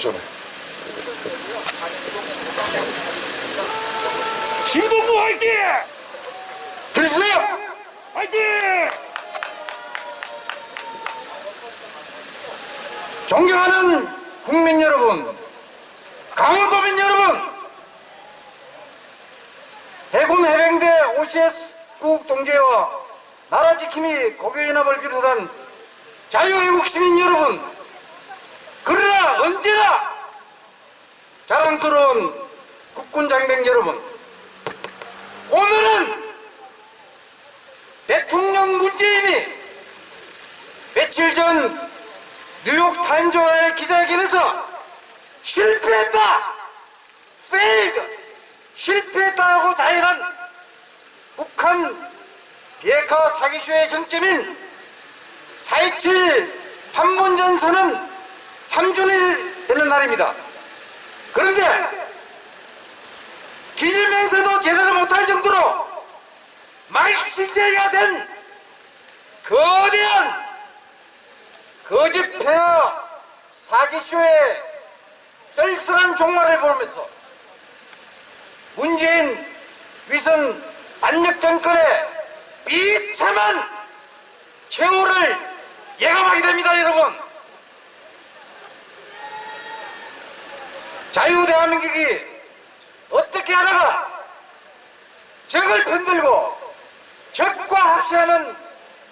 주십시오. 신동부 화이팅! 들으세요! 화이팅! 존경하는 국민 여러분, 강원도민 여러분, 해군 해병대 OCS국 동계와 나라 지킴이 고교연합을 비롯한 자유애국 시민 여러분, 언제나 자랑스러운 국군 장병 여러분, 오늘은 대통령 문재인이 며칠 전 뉴욕 타임즈와의 기자회견에서 실패했다! failed! 실패했다고 자હે한 북한 비핵화 사기쇼의 정점인 4.27 판문점선은 3주년이 되는 날입니다. 그런데 기질맹세도 제대로 못할 정도로 말시제가 된 거대한 거짓 폐하 사기쇼의 쓸쓸한 종말을 보면서 문재인 위선 반역 정권의 비참한 최후를 예감하게 됩니다 여러분 자유 대한민국이 어떻게 하다가 적을 편들고 적과 합세하는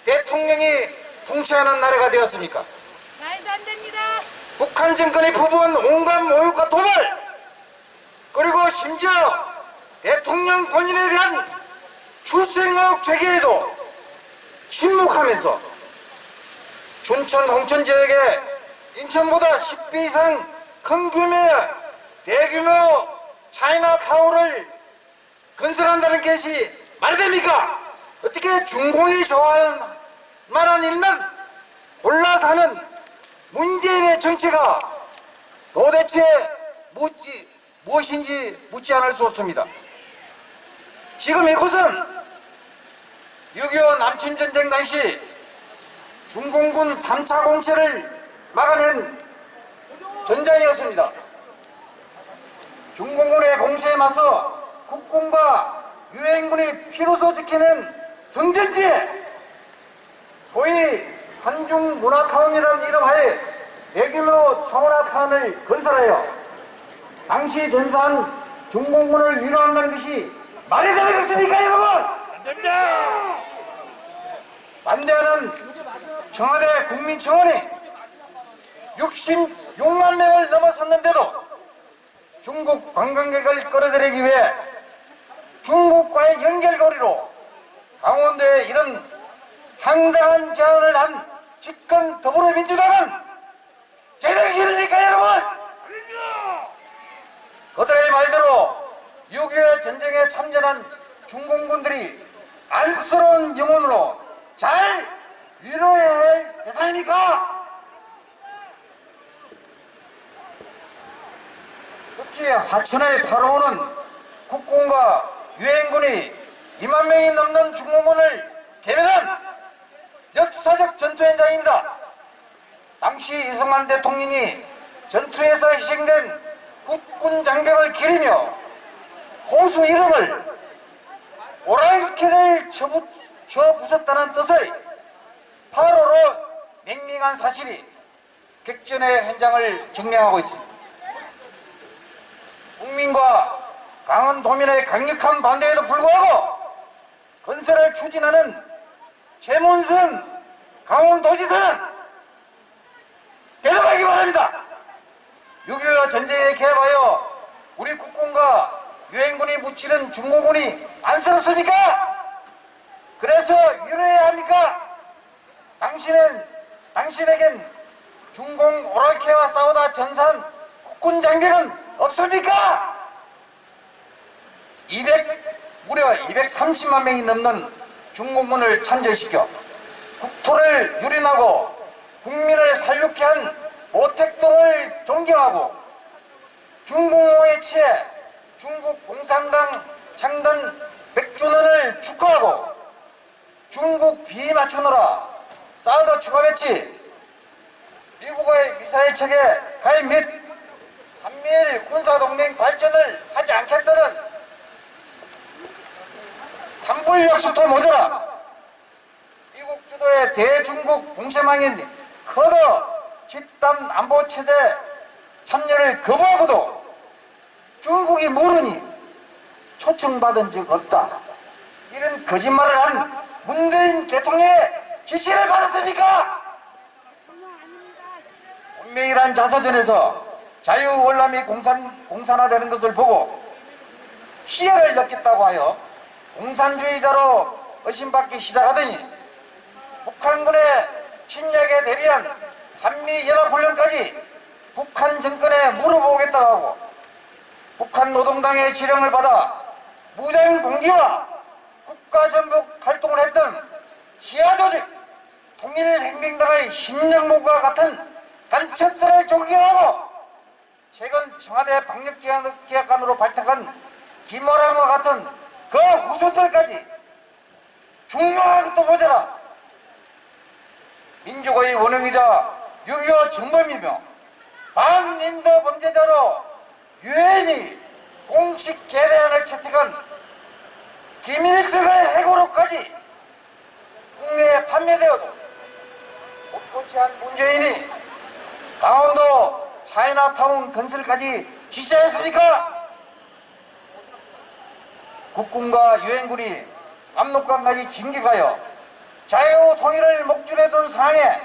대통령이 통치하는 나라가 되었습니까? 말도 안 됩니다. 북한 정권이 퍼부은 온갖 모욕과 도발 그리고 심지어 대통령 본인에 대한 출생의혹 제기에도 침묵하면서 춘천 홍천 지역에 인천보다 10배 이상 큰 규모의 대규모 차이나타워를 건설한다는 것이 말이 됩니까? 어떻게 중공이 좋아할 만한 일만 골라 사는 문재인의 정체가 도대체 묻지, 무엇인지 묻지 않을 수 없습니다. 지금 이곳은 6.25 남침전쟁 당시 중공군 3차 공세를 막아낸 전장이었습니다. 중공군의 공세에 맞서 국군과 유엔군이 피로서 지키는 성전지에 소위 한중 문화타운이라는 이름하에 대규모 차문화타운을 건설하여 당시 전사한 중공군을 위로한다는 것이 말이 되는 것입니까 여러분? 안 됩니다! 반대하는 청와대 국민청원이 66만 명을 넘어섰는데도 중국 관광객을 끌어들이기 위해 중국과의 연결고리로 강원도에 이런 황당한 제안을 한 집권 더불어민주당은 제정신입니까 여러분? 그들의 말대로 6.25 전쟁에 참전한 중공군들이 안쓰러운 영혼으로 잘 위로해야 할 대상입니까? 특히 하천의 파로우는 국군과 유엔군이 2만 명이 넘는 중공군을 개면한 역사적 전투 현장입니다. 당시 이승만 대통령이 전투에서 희생된 국군 장병을 기리며 호수 이름을 오랄캐를 쳐부, 쳐부쉈다는 뜻의 8호로 맹맹한 사실이 객전의 현장을 경량하고 있습니다. 국민과 강원도민의 강력한 반대에도 불구하고 건설을 추진하는 최문순 강원도지사는 대답하기 바랍니다. 6.25 전쟁에 개입하여 우리 국군과 유엔군이 묻히는 중공군이 안쓰럽습니까? 그래서 위로해야 합니까? 당신은 당신에겐 중공 오랄캐와 싸우다 전산 국군 장교는 없습니까? 200 무려 230만 명이 넘는 중공군을 참전시켜 국토를 유린하고 국민을 살육케 한 모택동을 존경하고 중공호에 취해 중국 공산당 창단 100주년을 축하하고 중국 비위 맞추느라 사드 추가 배치 미국의 미사일 체계 80톤 모자라 미국 주도의 대중국 봉쇄망인 커더 집단 안보체제 참여를 거부하고도 중국이 모르니 초청받은 적 없다. 이런 거짓말을 한 문재인 대통령의 지시를 받았습니까? 분명이란 자서전에서 자유월남이 공산, 공산화되는 것을 보고 희열을 느꼈다고 하여 공산주의자로 의심받기 시작하더니 북한군의 침략에 대비한 한미연합훈련까지 북한 정권에 물어보겠다고 하고 북한 노동당의 지령을 받아 무장 봉기와 국가전복 활동을 했던 지하조직 통일행명당의 신정목과 같은 간첩들을 존경하고 최근 청와대 방역기획관으로 발탁한 김호랑과 같은 그 후손들까지 중요하것도 모자라 민주주의 원흉이자 6.25 정범이며 반인도 범죄자로 유엔이 공식 계례안을 채택한 김일성의 해고로까지 국내에 판매되어도 못고치한 문재인이 강원도 차이나타운 건설까지 지시했습니까? 국군과 유엔군이 압록강까지 진격하여 자유 통일을 목줄에 둔 상황에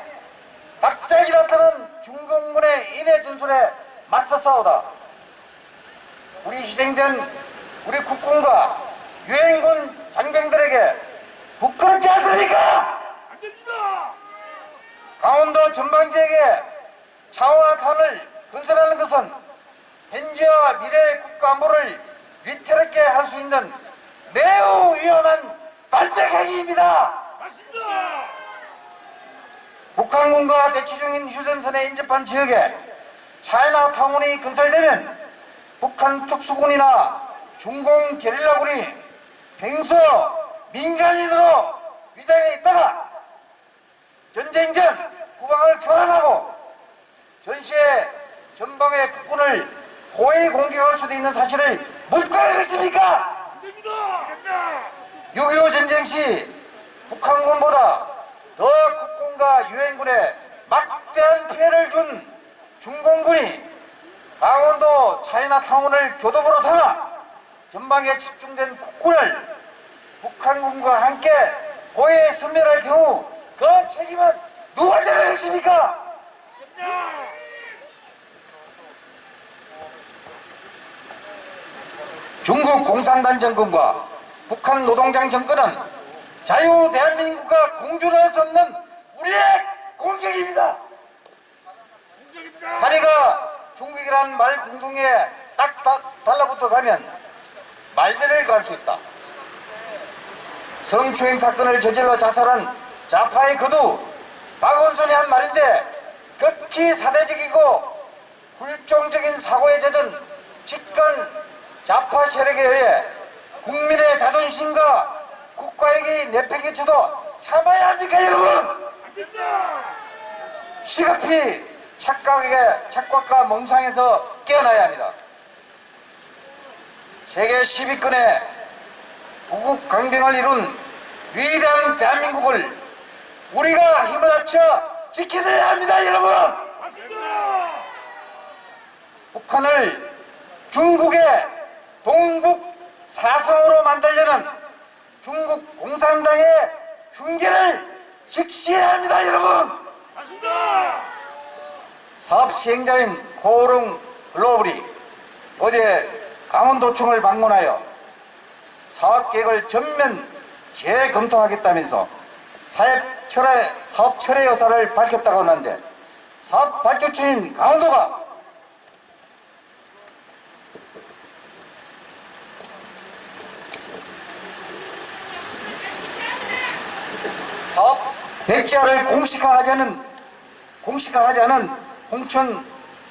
갑자기 나타난 중공군의 인해 전술에 맞서 싸우다. 우리 희생된 우리 국군과 유엔군 장병들에게 부끄럽지 않습니까? 안 됩니다. 강원도 전방지역에 차원화탄을 건설하는 것은 현재와 미래의 국가 안보를 위태롭게 할 수 있는 매우 위험한 반대 행위입니다. 맞습니다. 북한군과 중인 휴전선에 인접한 지역에 차이나타운이 건설되면 북한 특수군이나 중공 게릴라군이 평소 민간인으로 위장해 있다가 전쟁 전 후방을 교란하고 전시에 전방의 국군을 포위 공격할 수도 있는 사실을 됩니다. 6.25 전쟁 시 북한군보다 더 국군과 유엔군에 막 대한 피해를 준 중공군이 강원도 차이나타운을 교도부로 삼아 전방에 집중된 국군을 북한군과 함께 보에 섬멸할 경우 그 책임은 누가 져야? 됩니다. 중국 공산당 정권과 북한 노동당 정권은 자유 대한민국과 공존할 수 없는 우리의 공격입니다. 다리가 중국이라는 말 궁둥이에 딱 다- 달라붙어 가면 말들을 갈 수 있다. 성추행 사건을 저질러 자살한 좌파의 거두 박원순이 한 말인데 극히 사대적이고 굴종적인 사고에 젖은 집권 좌파 세력에 의해 국민의 자존심과 국가에게 내팽개쳐도 참아야 합니까 여러분? 시급히 착각에 착각과 몽상에서 깨어나야 합니다. 세계 10위권의 부국 강병을 이룬 위대한 대한민국을 우리가 힘을 합쳐 지켜내야 합니다, 여러분. 북한을 중국의 동북 사성으로 만들려는 중국 공산당의 흉계를 직시해야 합니다, 여러분. 맞습니다. 사업 시행자인 고롱 글로벌이 어제 강원도청을 방문하여 사업 계획을 전면 재검토하겠다면서 사업 철회, 사업 철회 여사를 밝혔다고 하는데 사업 발주처인 강원도가 사업 백지화를 공식화하자는 공식화하지 않은 홍천,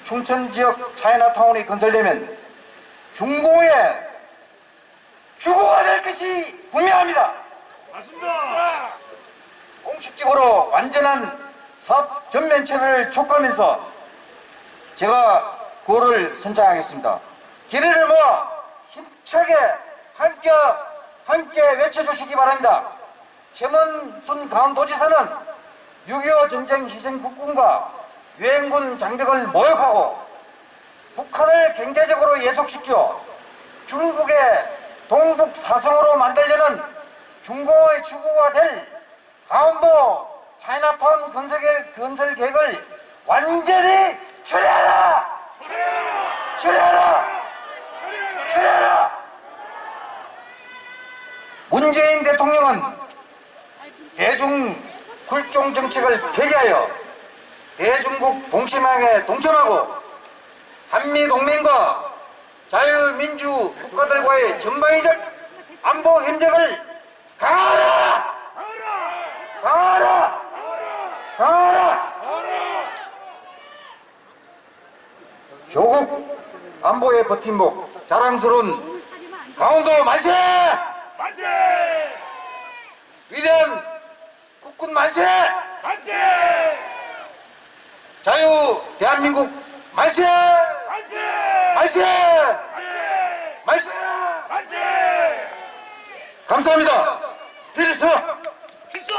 충천 지역 차이나타운이 건설되면 중공의 주거가 될 것이 분명합니다. 맞습니다. 공식적으로 완전한 사업 전면체를 촉구하면서 제가 구호를 선창하겠습니다. 기회를 모아 힘차게 함께 함께 외쳐주시기 바랍니다. 최문순 강원도지사는 6.25 전쟁 희생 국군과 유엔군 장벽을 모욕하고 북한을 경제적으로 예속시켜 중국의 동북 사성으로 만들려는 중공의 추구가 될 강원도 차이나타운 건설, 계획을 완전히 처리하라! 처리하라! 처리하라! 문재인 대통령은 대중 굴종 정책을 폐기하여 대중국 동침항에 동참하고 한미동맹과 자유민주 국가들과의 전방위적 안보 협력을 강화하라! 강화하라! 강화하라! 조국 안보의 버팀목 자랑스러운 강원도 만세! 만세! 위대한 국군 만세! 만세! 자유 대한민국 만세! 만세! 만세! 만세! 만세! 만세! 감사합니다. 필수! 기소!